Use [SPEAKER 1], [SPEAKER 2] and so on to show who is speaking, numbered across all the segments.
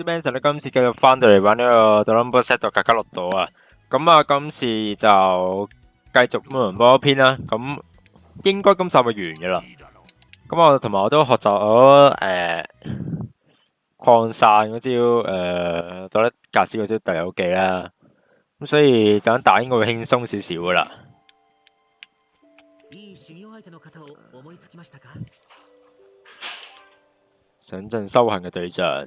[SPEAKER 1] 啲 man 咧今次继续翻到嚟玩呢個 d r u m b e r Set 格卡洛島啊，咁啊今次就繼續魔龍波篇啦，咁应该今集就完嘅啦。咁我同埋我都学习咗誒擴散嗰招诶，到得格斯嗰招隊友技啦，咁所以就打应该会轻松少少噶啦。想進修行嘅对象。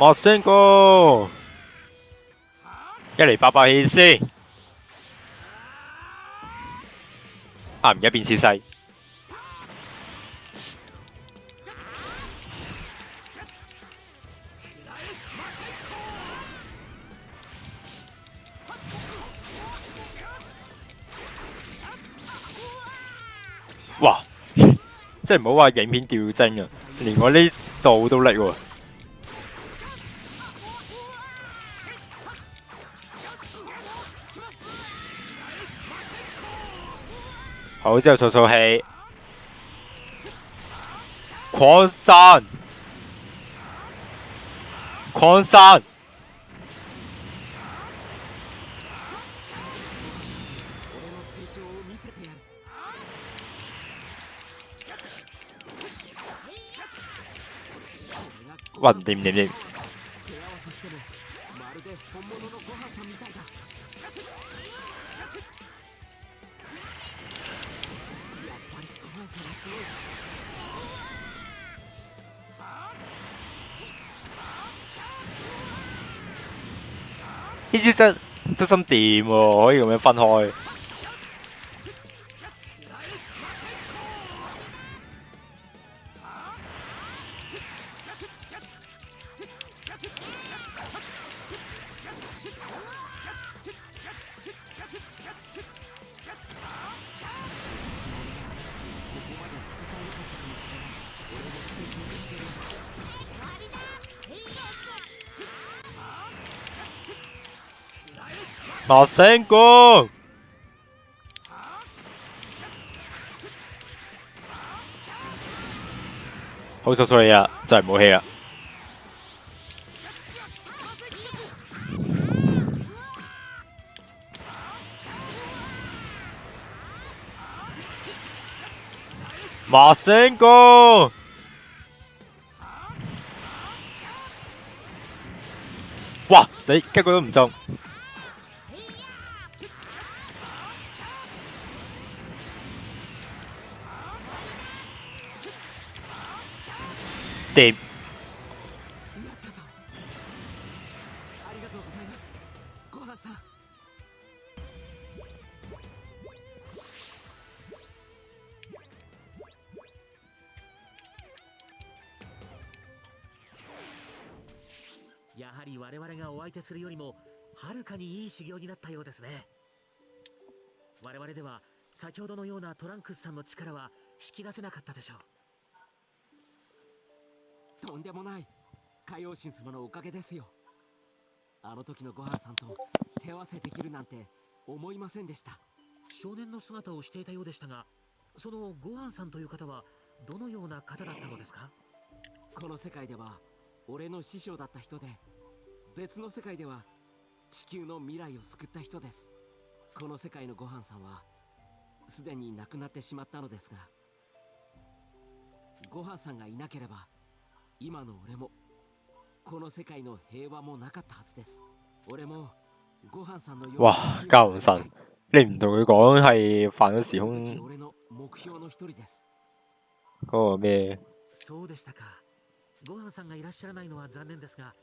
[SPEAKER 1] 莫聲哥，一嚟八百氣先，啊唔一變小細，哇！即系唔好話影片掉帧啊，連我呢度都叻喎。好，之後掃掃氣，擴散，狂散，哇！掂掂掂。呢啲真真心掂喎，可以咁樣分開。麻醒哥，好彩彩你啊，真係冇氣啊！麻醒哥，哇死，一個都唔中。掂。
[SPEAKER 2] やはり我々がお相手するよりもはるかにいい修行になったようですね我々では先ほどのようなトランクスさんの力は引き出せなかったでしょう
[SPEAKER 3] とんでもない。海王神様のおかげですよ。あの時のご飯さんと手合わせできるなんて思いませんでした。
[SPEAKER 2] 少年の姿をしていたようでしたがそのご飯さんという方はどのような方だったのですか？
[SPEAKER 3] この世界では俺の師匠だった人で別の世界では地球の未来を救った人です。この世界のご飯さんはすでに亡くなってしまったのですがご飯さんがいなければ今の俺もこの世界の平和もなかったはずです。俺もご飯さんのよう
[SPEAKER 1] 哇！教唔神，你唔同佢講係犯咗時空
[SPEAKER 3] 俺の目標の一人です。
[SPEAKER 1] 嗰個咩？
[SPEAKER 2] そうでしたか。ご飯さんがいらっしゃらないのは残念ですが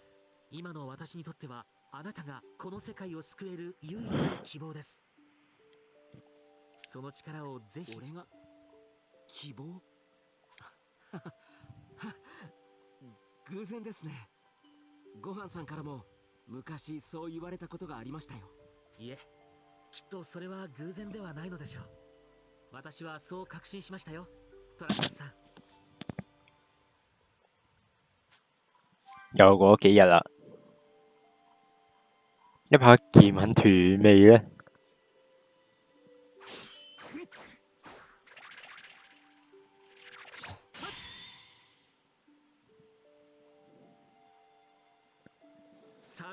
[SPEAKER 2] 今の私にとってはあなたがこの世界を救える唯一の希望です。その力をぜひ。
[SPEAKER 3] 俺が希望？偶然ですね。ごはんさんからも昔そう言われたことがありましたよ。
[SPEAKER 2] いえきっとそれは偶然ではないのでしょう。私はそう確信しましたよ。トランクスさん。
[SPEAKER 1] 又過咗幾日啦，呢把劍很斷味咧。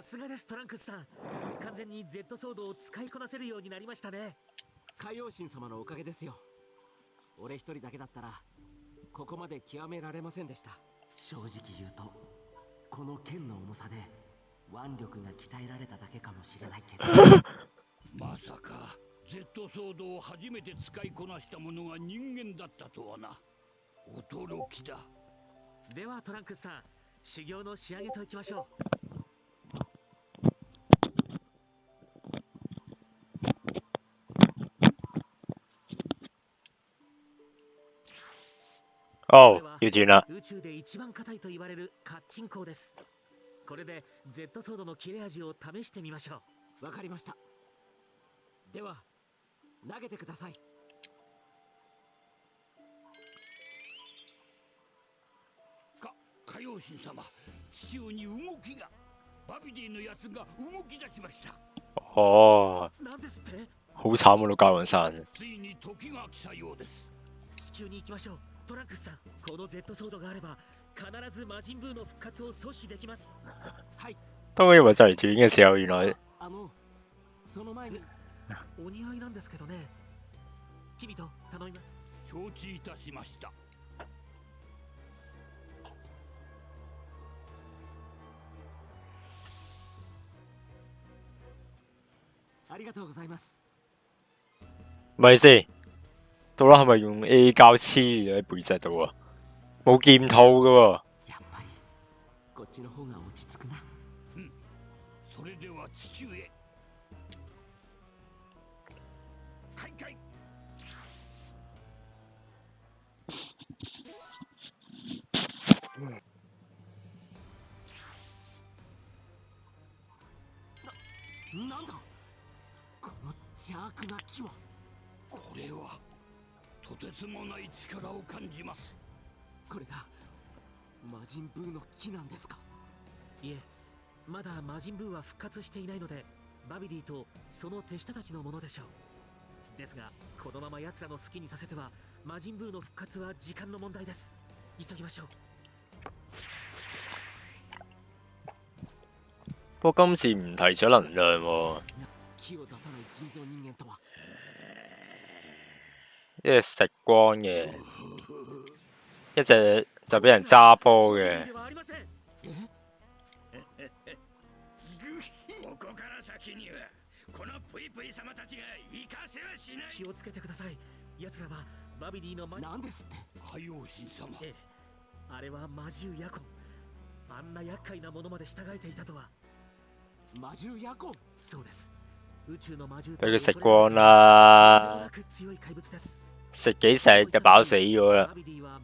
[SPEAKER 2] すがですトランクスさん。完全に Z ソードを使いこなせるようになりましたね。
[SPEAKER 3] 海王神様のおかげですよ。俺一人だけだったらここまで極められませんでした。正直言うとこの剣の重さで腕力が鍛えられただけかもしれないけど。
[SPEAKER 4] まさか Z ソードを初めて使いこなした者が人間だったとはな。驚きだ。
[SPEAKER 2] ではトランクスさん修行の仕上げといきましょう
[SPEAKER 1] 哦，要斷啦。
[SPEAKER 2] 宇宙で一番硬いと言われるカッチンコーですこれで Z ソードの切れ味を試してみましょう
[SPEAKER 3] わかりましたでは投げてください
[SPEAKER 4] か海王神様地中に動きがバビディのやつが動き出しました
[SPEAKER 1] 哦，
[SPEAKER 2] なんですって
[SPEAKER 1] 好慘啊！老教皇さん。
[SPEAKER 4] ついに時が来たようです
[SPEAKER 2] 地球に行きましょうトランクスさんこの Z ソードがあれば必ず魔人ブーの復活を阻止できます。
[SPEAKER 3] はい。
[SPEAKER 1] 當我以為就嚟斷嘅時候，原來
[SPEAKER 3] あの？その前に
[SPEAKER 2] お似合いなんですけどね。君と頼みます。
[SPEAKER 4] 承知いたしました。
[SPEAKER 3] ありがとうございます。
[SPEAKER 1] 咪先，到啦係咪用 A 膠黐喺背脊度啊？冇劍套噶喎。
[SPEAKER 3] やっぱりこっちの方が落ち着くな
[SPEAKER 4] それでは地球へ開会
[SPEAKER 3] なんだこの邪悪な木は
[SPEAKER 4] これはとてつもない力を感じます。
[SPEAKER 3] これが魔人ブーの木なんですか？
[SPEAKER 2] いえまだ魔人ブーは復活していないのでバビディとその手下たちのものでしょう。ですがこのまま奴らの好きにさせては魔人ブーの復活は時間の問題です。急ぎましょう。
[SPEAKER 1] 不過今次唔提咗能量喎，
[SPEAKER 3] 木を出さない人造人間とは
[SPEAKER 1] 一隻食光嘅，一隻就俾人揸波嘅。
[SPEAKER 2] 気をつけてください奴らはバビディの魔
[SPEAKER 3] なんですって
[SPEAKER 4] 海王神様
[SPEAKER 2] え？え？あれは魔獣ヤコンあんな厄介なものまで従え？ていたとは
[SPEAKER 3] 魔獣ヤコン
[SPEAKER 2] そうです宇宙の魔獣
[SPEAKER 1] 俾佢食光啦
[SPEAKER 2] な強い怪物です
[SPEAKER 1] 食幾食就飽死咗啦。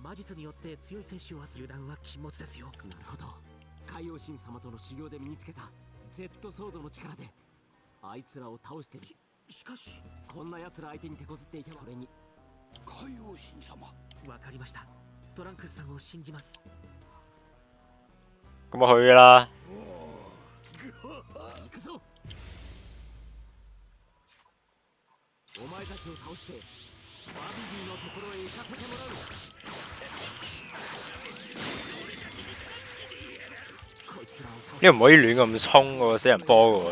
[SPEAKER 2] 魔術によって強い選手を集め油断は禁物ですよ
[SPEAKER 3] なるほど。海王神様との修行で身につけた。Z ソードの力で。あいつらを倒して
[SPEAKER 2] しかし。
[SPEAKER 3] こんな奴ら相手に手こずっていてそれに。
[SPEAKER 4] 海王神様。
[SPEAKER 2] わかりました。トランクスさんを信じます。
[SPEAKER 1] 咁我去啦。
[SPEAKER 3] 行くぞ。お前たちを倒してバビディのところへ行かせてもらうこいつらを倒し
[SPEAKER 1] 呢個唔可以亂咁衝喎，死人波嘅喎。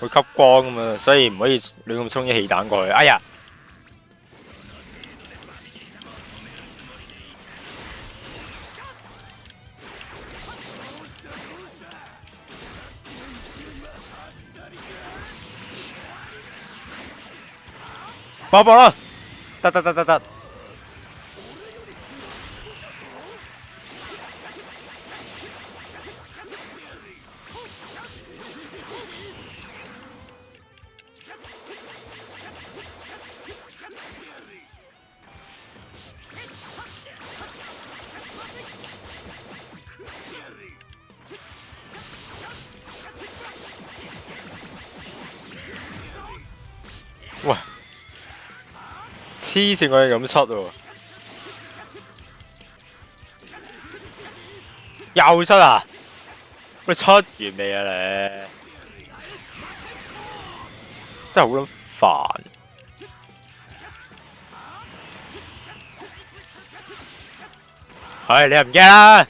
[SPEAKER 1] 會吸光咁嘛，所以唔可以亂咁衝啲氣彈過去。哎呀！爆爆啦！得得得得得，喂，黐線我哋咁出喎，又出啊！喂，出完未啊你？真係好撚煩。唉，你又唔驚啦？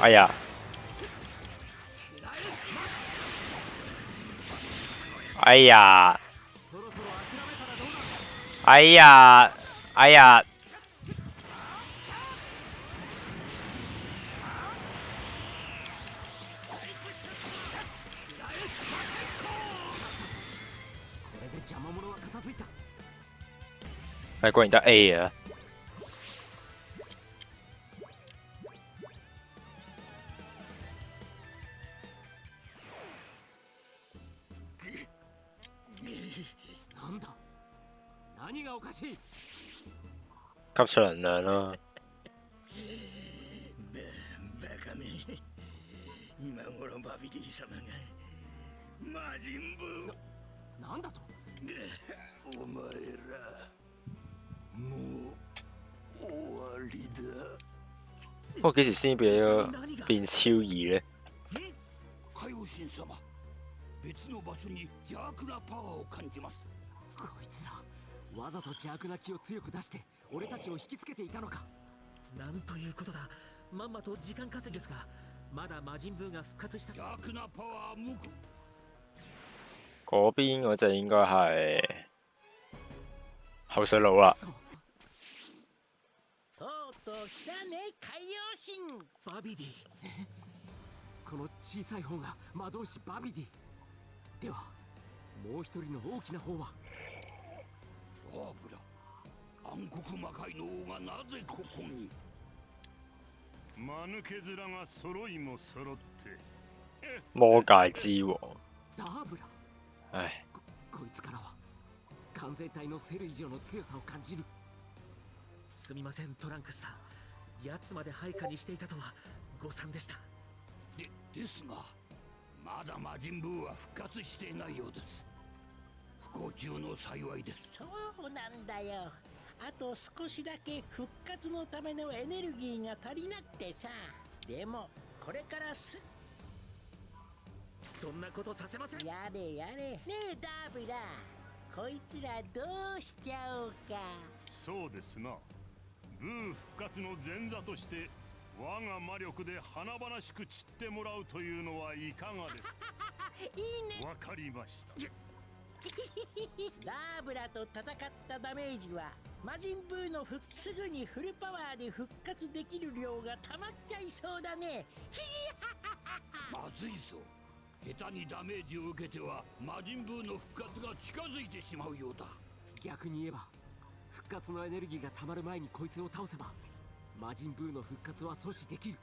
[SPEAKER 1] 哎呀！哎呀！
[SPEAKER 3] そろそろ諦めたらどうだ
[SPEAKER 1] 哎呀！哎呀！
[SPEAKER 3] これで邪魔者は片付いた
[SPEAKER 1] 哎，果然得 A 啊！
[SPEAKER 4] う終わりだ
[SPEAKER 1] 不過幾時先變咗
[SPEAKER 2] 何が
[SPEAKER 1] 變超異咧？
[SPEAKER 3] わざと邪悪な気を強く出して俺たちを引きつけていたのか。
[SPEAKER 2] なんということだ。まんまと時間稼ぎですがまだ魔人ブーが復活した。
[SPEAKER 4] 邪悪なパワー無垢。
[SPEAKER 1] 嗰邊嗰只應該係後水佬啦。
[SPEAKER 3] そう
[SPEAKER 5] とうとう来たね海洋神。
[SPEAKER 2] バビディ。
[SPEAKER 3] この小さい方が魔導士バビディ。ではもう一人の大きな方は
[SPEAKER 4] アーブラ暗黒魔界の王がなぜここに？
[SPEAKER 6] 間抜け面が揃いも揃って。
[SPEAKER 1] 魔界之王。
[SPEAKER 3] ダーブラ
[SPEAKER 1] 唉，
[SPEAKER 3] こいつからは完全体のセル以上の強さを感じる。
[SPEAKER 2] すみませんトランクスさん。奴まで配下にしていたとは誤算でした。
[SPEAKER 4] でですがまだ魔人ブーは復活していないようです不幸中の幸いです。
[SPEAKER 5] そうなんだよ。あと少しだけ復活のためのエネルギーが足りなくてさ。でもこれからす。
[SPEAKER 2] そんなことさせません。
[SPEAKER 5] やれやれ。ねえダーブラ。こいつらどうしちゃおうか。
[SPEAKER 6] そうですな。ブー復活の前座として我が魔力で華々しく散ってもらうというのはいかがです
[SPEAKER 5] いいね。
[SPEAKER 6] わかりました
[SPEAKER 5] ダーブラと戦ったダメージは魔人ブーの復すぐにフルパワーで復活できる量が溜まっちゃいそうだね。
[SPEAKER 4] まずいぞ。下手にダメージを受けては魔人ブーの復活が近づいてしまうようだ。
[SPEAKER 3] 逆に言えば復活のエネルギーが溜まる前にこいつを倒せば魔人ブーの復活は阻止できる。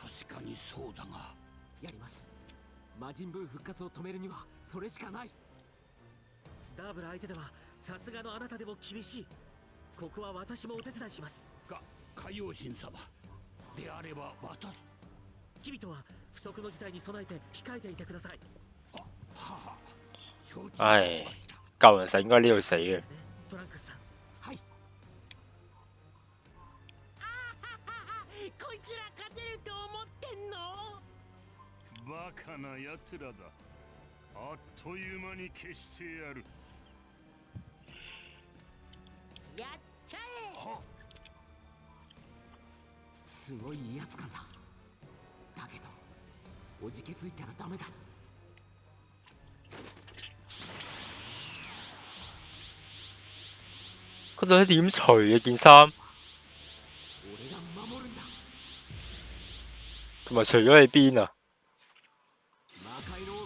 [SPEAKER 4] 確かにそうだが。
[SPEAKER 3] やります魔人ブー復活を止めるにはそれしかない。
[SPEAKER 2] ダーブラ相手ではさすがのあなたでも厳しい。ここは私もお手伝いします。
[SPEAKER 4] か海王神様。であれば私
[SPEAKER 2] 君とは不測の事態に備えて控えていてください。
[SPEAKER 4] はは。承知し
[SPEAKER 1] 唉
[SPEAKER 4] ました。
[SPEAKER 1] 舊人實應該呢度死嘅
[SPEAKER 2] で。すね。トランクスさん
[SPEAKER 6] かな奴らだ。あっという間に消してやる。
[SPEAKER 5] やっちゃえ！
[SPEAKER 4] は
[SPEAKER 3] すごい威圧感だだけどおじけづいたらダメだ。
[SPEAKER 1] 嗰度点點除嘅件衫？同埋除咗喺邊啊？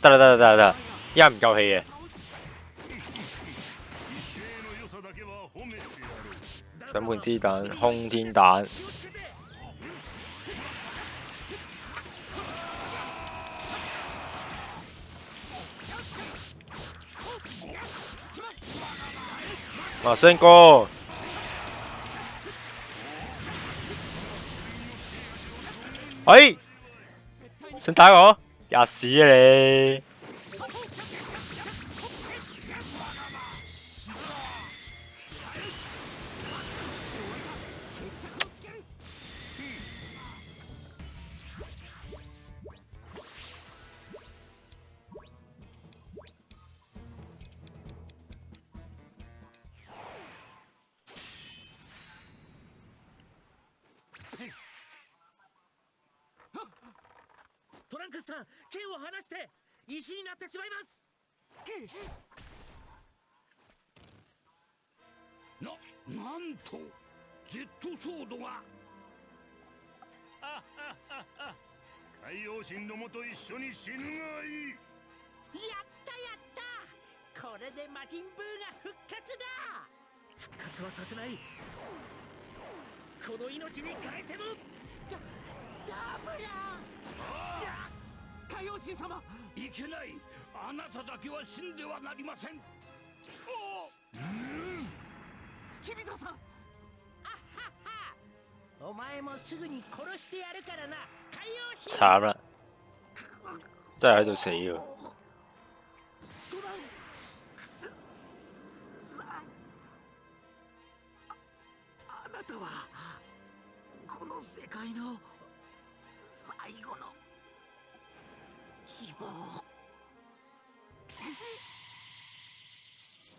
[SPEAKER 3] 魔界の
[SPEAKER 1] 得啦得啦得啦得啦，依家唔夠氣嘅，
[SPEAKER 6] 威勢の良さだけは褒めてやる
[SPEAKER 1] 審判之彈、空天彈，啊，星哥，哎，想打我？吔屎啦你
[SPEAKER 2] ってしまいます。
[SPEAKER 4] ななんと Z ソードが。
[SPEAKER 6] 海洋神どもと一緒に死ぬがいい。
[SPEAKER 5] やったやった。これで魔人ブーが復活だ。
[SPEAKER 2] 復活はさせない。この命に変えても。
[SPEAKER 5] ダブラ
[SPEAKER 3] 海王神様。
[SPEAKER 4] いけないあなただけは死んではなりません。
[SPEAKER 3] キビトさん。
[SPEAKER 5] お前もすぐに殺してやるからな。海洋神
[SPEAKER 1] 慘啦，真係喺度死喎！
[SPEAKER 3] トラン。クスさん。ああなたはこの世界の最後の希望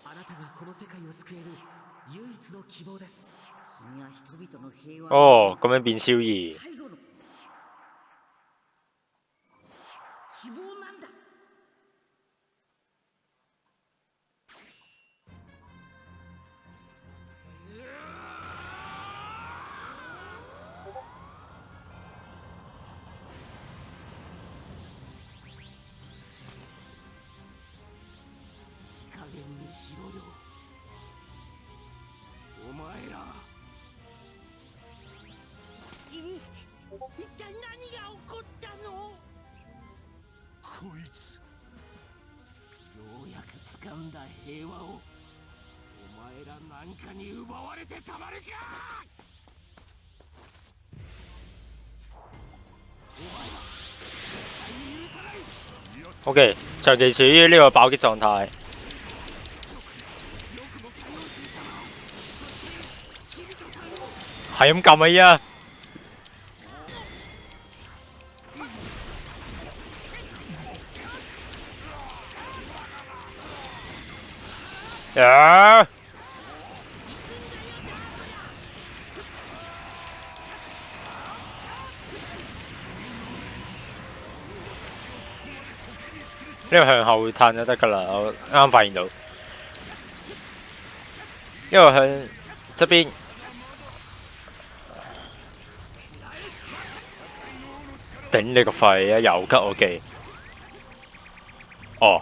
[SPEAKER 2] あなたがこの世界を救える唯一の希望です。
[SPEAKER 5] 君は人々の平和
[SPEAKER 1] 哦，咁樣變超異，
[SPEAKER 5] 一体何が起こったの？
[SPEAKER 6] こいつ。
[SPEAKER 3] ようやく掴んだ平和を。お前らなんかに奪われてたまるか！お前ら絶対に許さない
[SPEAKER 1] ！OK，長期處於呢個爆擊狀態。係咁撳啊依家！啊！呢個向後褪就得㗎啦，我啱啱發現到。呢個向側邊，頂你個肺啊！又吉我記。哦，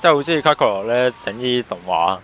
[SPEAKER 1] 即係好中意卡卡羅咧整呢啲動畫。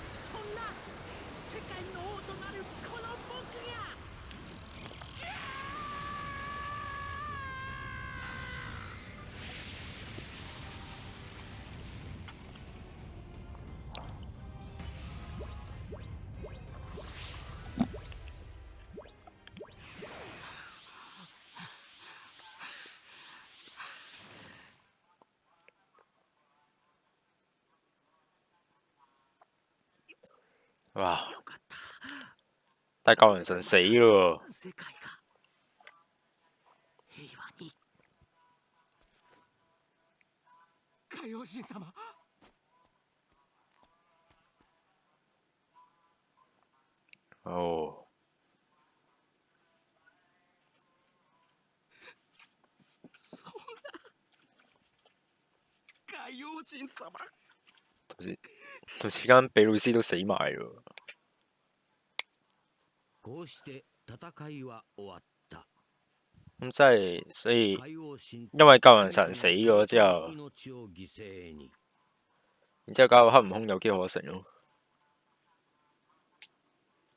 [SPEAKER 1] 哇！
[SPEAKER 2] よかった。
[SPEAKER 1] 但係救人神死咯喎，
[SPEAKER 2] 世界が。平和に。
[SPEAKER 3] 海王神そんな。海王神様
[SPEAKER 1] 同時同時間比魯斯都死埋咯。
[SPEAKER 4] こうして戦いは終わった。
[SPEAKER 1] 咁即係所以
[SPEAKER 4] 海王神
[SPEAKER 1] 因為救人神死咗之後，
[SPEAKER 4] 命を犠牲に。
[SPEAKER 1] 然之後搞到黑悟空有機可乘咯。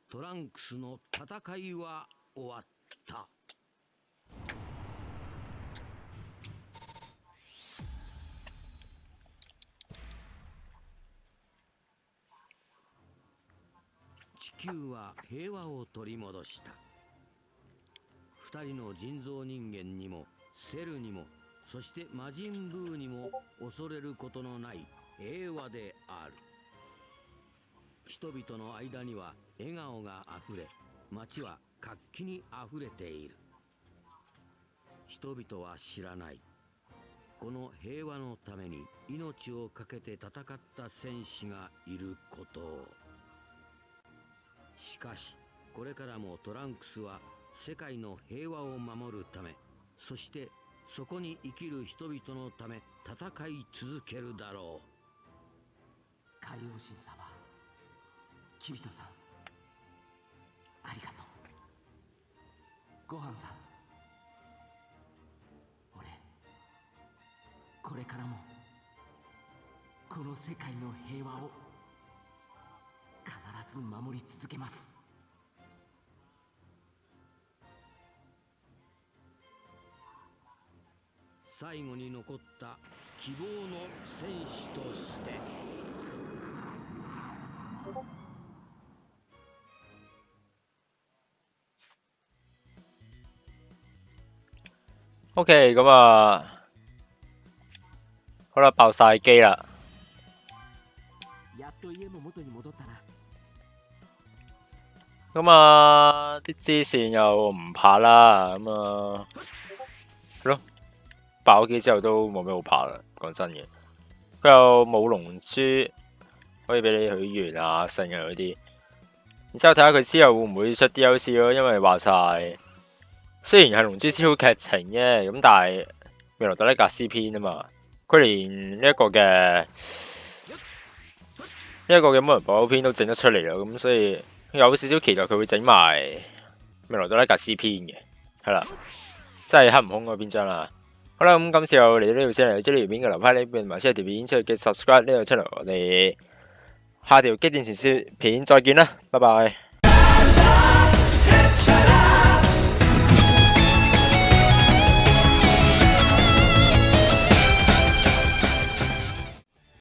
[SPEAKER 4] トランクスの戦いは終わった。 球は平和を取り戻した。二人の人造人間にもセルにもそして魔人ブーにも恐れることのない平和である。人々の間には笑顔があふれ街は活気にあふれている。人々は知らない。この平和のために命を懸けて戦った戦士がいることを。しかしこれからもトランクスは世界の平和を守るためそしてそこに生きる人々のため戦い続けるだろう。
[SPEAKER 3] 海王神様キビトさん。ありがとう。ごはんさん。俺これからもこの世界の平和を。必ず守り続けます。
[SPEAKER 4] 最後に残った希望の戦士として
[SPEAKER 1] ，OK，咁啊，好啦，爆晒機啦。咁啊，啲支線又唔怕啦，咁啊，系咯，爆咗機之後都冇咩好怕啦，講真嘅。佢又冇龍珠可以俾你許願啊、聖啊嗰啲。然之後睇下佢之後會唔會出 DLC 咯，因為話晒雖然係龍珠超劇情啫，咁但係未來特呢格斯篇啊嘛，佢連呢一個嘅呢一個嘅魔人布歐篇都整得出嚟啦，咁所以。有少少期待佢会整埋未來多拉格斯篇嘅，系啦，真系黑悟空嗰篇章啦。好啦，咁今次又嚟到呢度先嚟，追呢条片嘅留翻呢边，埋先条片出去嘅 subscribe 呢度出嚟我哋下條機戰前线片再见啦，拜拜。